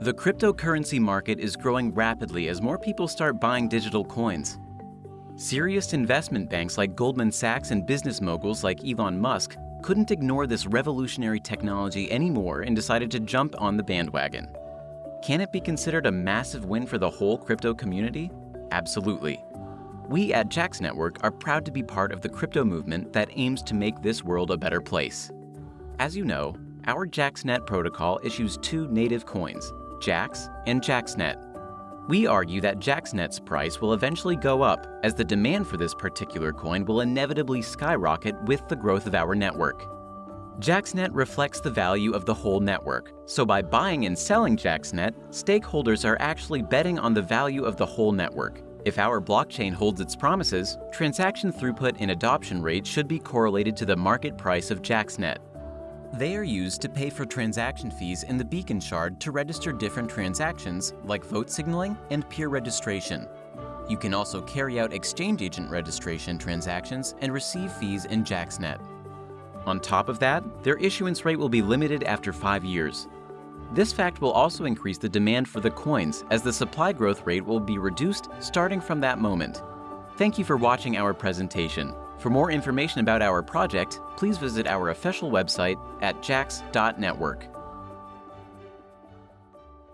The cryptocurrency market is growing rapidly as more people start buying digital coins. Serious investment banks like Goldman Sachs and business moguls like Elon Musk couldn't ignore this revolutionary technology anymore and decided to jump on the bandwagon. Can it be considered a massive win for the whole crypto community? Absolutely. We at Jax Network are proud to be part of the crypto movement that aims to make this world a better place. As you know, our JaxNet protocol issues two native coins, Jax and JaxNet. We argue that JaxNet's price will eventually go up as the demand for this particular coin will inevitably skyrocket with the growth of our network. JaxNet reflects the value of the whole network, so by buying and selling JaxNet, stakeholders are actually betting on the value of the whole network. If our blockchain holds its promises, transaction throughput and adoption rate should be correlated to the market price of JaxNet. They are used to pay for transaction fees in the beacon shard to register different transactions like vote signaling and peer registration. You can also carry out exchange agent registration transactions and receive fees in JaxNet. On top of that, their issuance rate will be limited after five years. This fact will also increase the demand for the coins as the supply growth rate will be reduced starting from that moment. Thank you for watching our presentation. For more information about our project, please visit our official website at jax.network.